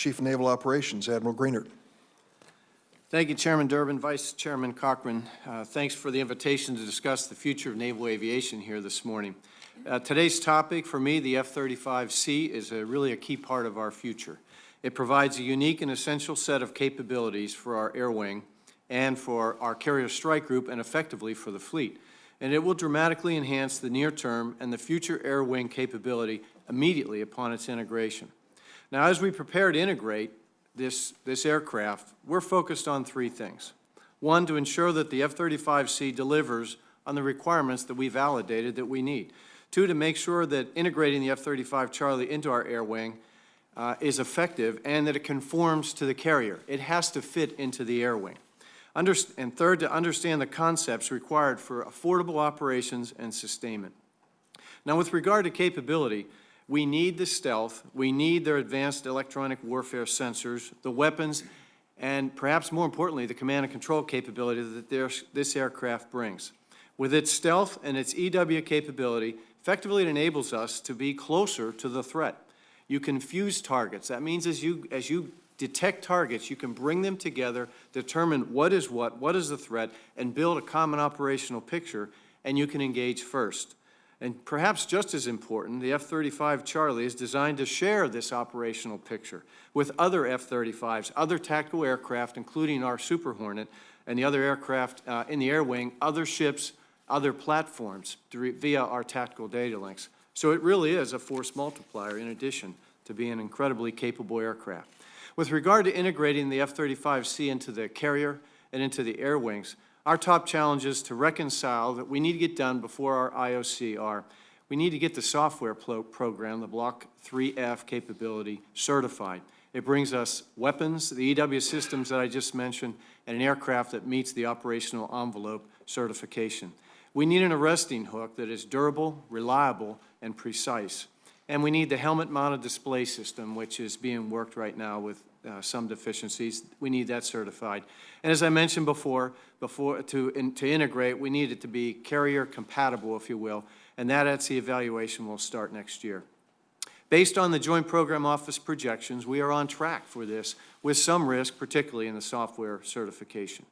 Chief of Naval Operations, Admiral Greenert. Thank you, Chairman Durbin, Vice Chairman Cochran. Uh, Thanks for the invitation to discuss the future of naval aviation here this morning. Uh, Today's topic, for me, the F-35C, is a- really a key part of our future. It provides a unique and essential set of capabilities for our air wing and for our carrier strike group and effectively for the fleet. And it will dramatically enhance the near-term and the future air wing capability immediately upon its integration. Now, as we prepare to integrate this, this aircraft, we're focused on three things. One, to ensure that the F-35C delivers on the requirements that we validated that we need. Two, to make sure that integrating the F-35 Charlie into our air wing uh, is effective and that it conforms to the carrier. It has to fit into the air wing. And third, to understand the concepts required for affordable operations and sustainment. Now, with regard to capability, we need the stealth, we need their advanced electronic warfare sensors, the weapons, and perhaps more importantly, the command and control capability that this aircraft brings. With its stealth and its EW capability, effectively it enables us to be closer to the threat. You can fuse targets. That means as you, as you detect targets, you can bring them together, determine what is what, what is the threat, and build a common operational picture, and you can engage first. And perhaps just as important, the F-35 Charlie is designed to share this operational picture with other F-35s, other tactical aircraft, including our Super Hornet, and the other aircraft uh, in the air wing, other ships, other platforms via our tactical data links. So it really is a force multiplier in addition to being an incredibly capable aircraft. With regard to integrating the F-35C into the carrier and into the air wings, our top challenges to reconcile that we need to get done before our IOC are, we need to get the software program, the Block 3F capability, certified. It brings us weapons, the EW systems that I just mentioned, and an aircraft that meets the operational envelope certification. We need an arresting hook that is durable, reliable, and precise. And we need the helmet-mounted display system, which is being worked right now with uh, some deficiencies. We need that certified. And as I mentioned before, before to, in- to integrate, we need it to be carrier compatible, if you will, and that at-sea evaluation will start next year. Based on the Joint Program Office projections, we are on track for this, with some risk, particularly in the software certification.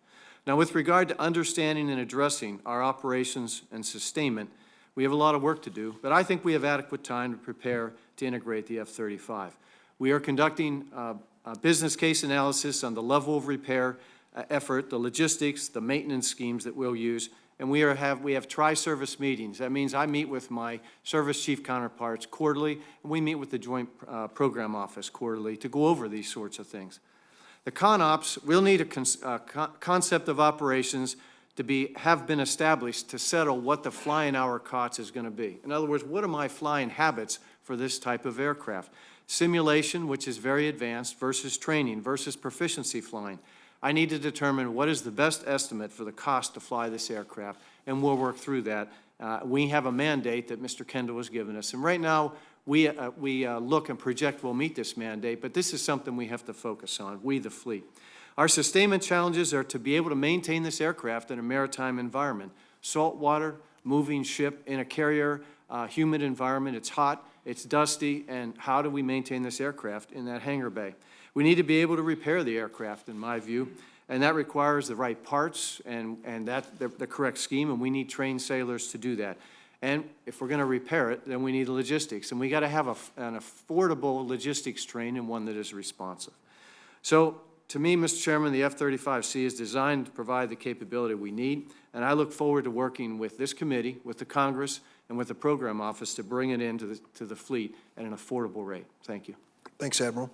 Now, with regard to understanding and addressing our operations and sustainment, we have a lot of work to do, but I think we have adequate time to prepare to integrate the F-35. We are conducting uh, a business case analysis on the level of repair uh, effort, the logistics, the maintenance schemes that we'll use, and we are have, we have tri-service meetings. That means I meet with my service chief counterparts quarterly, and we meet with the Joint uh, Program Office quarterly to go over these sorts of things. The CONOPS will need a uh, con- concept of operations to be, have been established to settle what the flying hour cost is going to be. In other words, what are my flying habits for this type of aircraft? Simulation, which is very advanced, versus training, versus proficiency flying. I need to determine what is the best estimate for the cost to fly this aircraft, and we'll work through that. Uh, We have a mandate that Mr. Kendall has given us, and right now, we, uh, we uh, look and project we'll meet this mandate, but this is something we have to focus on, we the fleet. Our sustainment challenges are to be able to maintain this aircraft in a maritime environment. Salt water, moving ship in a carrier, uh, humid environment, it's hot, it's dusty, and how do we maintain this aircraft in that hangar bay? We need to be able to repair the aircraft, in my view, and that requires the right parts and, and that, the, the correct scheme, and we need trained sailors to do that. And if we're going to repair it, then we need logistics, and we got to have a, an affordable logistics train and one that is responsive. So, to me, Mr. Chairman, the F-35C is designed to provide the capability we need, and I look forward to working with this committee, with the Congress, and with the Program Office to bring it into the, to the fleet at an affordable rate. Thank you. Thanks, Admiral.